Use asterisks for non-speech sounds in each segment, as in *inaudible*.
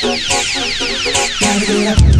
Gotta get up.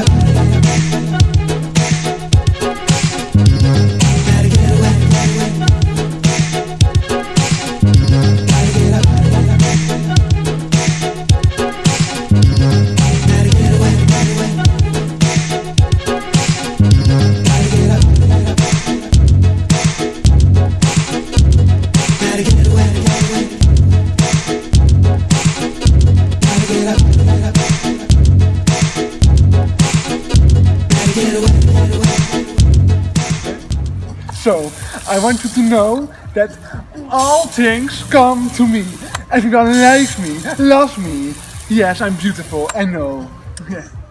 espera. So, I want you to know that all things come to me. Everyone likes me, loves me. Yes, I'm beautiful, I know. *laughs*